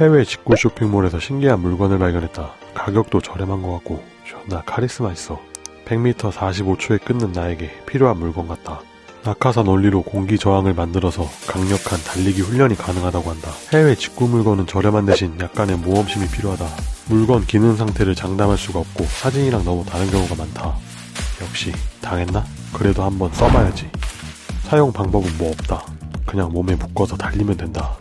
해외 직구 쇼핑몰에서 신기한 물건을 발견했다. 가격도 저렴한 것 같고 존나 카리스마 있어. 100m 45초에 끊는 나에게 필요한 물건 같다. 낙하산 원리로 공기 저항을 만들어서 강력한 달리기 훈련이 가능하다고 한다. 해외 직구 물건은 저렴한 대신 약간의 모험심이 필요하다. 물건 기능 상태를 장담할 수가 없고 사진이랑 너무 다른 경우가 많다. 역시 당했나? 그래도 한번 써봐야지. 사용 방법은 뭐 없다. 그냥 몸에 묶어서 달리면 된다.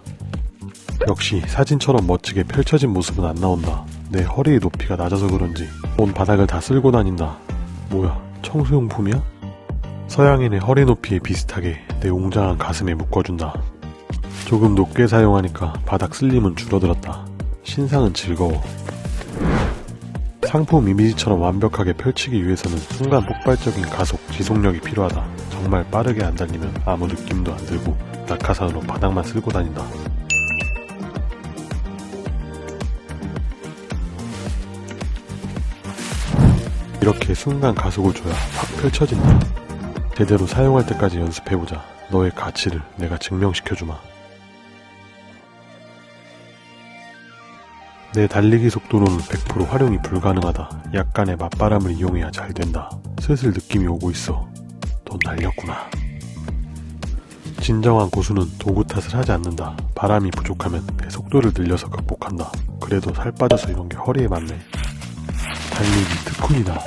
역시 사진처럼 멋지게 펼쳐진 모습은 안 나온다. 내 허리의 높이가 낮아서 그런지 온 바닥을 다 쓸고 다닌다. 뭐야, 청소용품이야? 서양인의 허리 높이에 비슷하게 내 웅장한 가슴에 묶어준다. 조금 높게 사용하니까 바닥 슬림은 줄어들었다. 신상은 즐거워. 상품 이미지처럼 완벽하게 펼치기 위해서는 순간 폭발적인 가속, 지속력이 필요하다. 정말 빠르게 안 달리면 아무 느낌도 안 들고 낙하산으로 바닥만 쓸고 다닌다. 이렇게 순간 가속을 줘야 확 펼쳐진다. 제대로 사용할 때까지 연습해보자. 너의 가치를 내가 증명시켜주마. 내 달리기 속도로는 100% 활용이 불가능하다. 약간의 맞바람을 이용해야 잘 된다. 슬슬 느낌이 오고 있어. 돈 날렸구나. 진정한 고수는 도구 탓을 하지 않는다. 바람이 부족하면 내 속도를 늘려서 극복한다. 그래도 살 빠져서 이런 게 허리에 맞네. 달리기 특훈이다.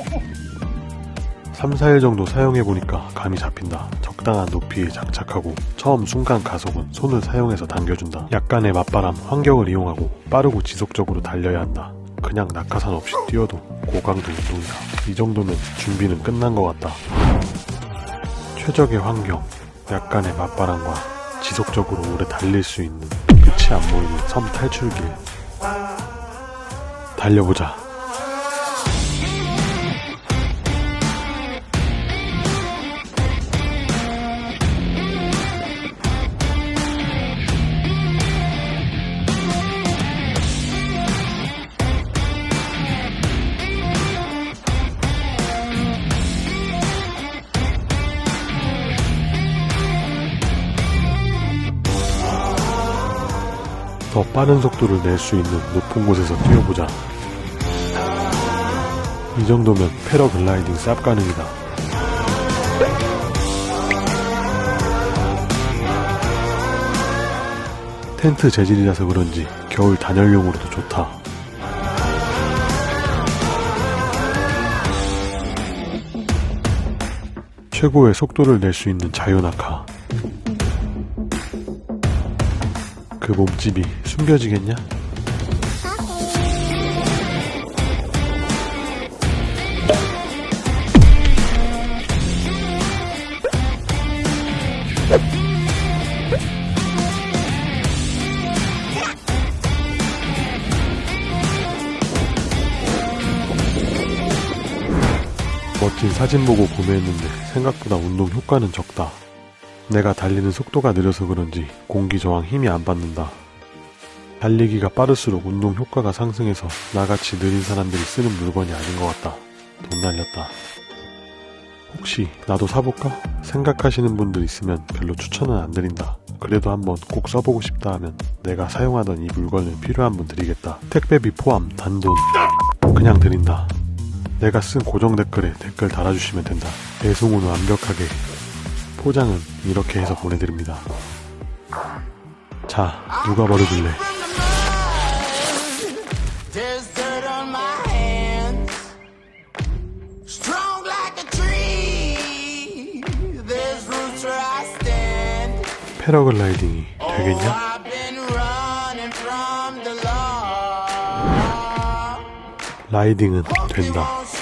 3, 4일 정도 사용해보니까 감이 잡힌다. 적당한 높이에 장착하고 처음 순간 가속은 손을 사용해서 당겨준다. 약간의 맞바람, 환경을 이용하고 빠르고 지속적으로 달려야 한다. 그냥 낙하산 없이 뛰어도 고강도 운동이다. 이 정도면 준비는 끝난 것 같다. 최적의 환경, 약간의 맞바람과 지속적으로 오래 달릴 수 있는 끝이 안 보이는 섬 탈출길. 달려보자. 더 빠른 속도를 낼 수 있는 높은 곳에서 뛰어보자. 이 정도면 패러글라이딩 쌉 가능이다. 텐트 재질이라서 그런지 겨울 단열용으로도 좋다. 최고의 속도를 낼 수 있는 자유낙하. 그 몸집이 숨겨지겠냐? 멋진 사진 보고 구매했는데 생각보다 운동 효과는 적다. 내가 달리는 속도가 느려서 그런지 공기 저항 힘이 안 받는다. 달리기가 빠를수록 운동 효과가 상승해서 나같이 느린 사람들이 쓰는 물건이 아닌 것 같다. 돈 날렸다. 혹시 나도 사볼까? 생각하시는 분들 있으면 별로 추천은 안 드린다. 그래도 한번 꼭 써보고 싶다 하면 내가 사용하던 이 물건을 필요한 분 드리겠다. 택배비 포함 단돈 그냥 드린다. 내가 쓴 고정 댓글에 댓글 달아주시면 된다. 배송은 완벽하게 포장은 이렇게 해서 보내드립니다. 자, 누가 버려줄래? 패러글라이딩이 Oh, 되겠냐? 라이딩은 된다.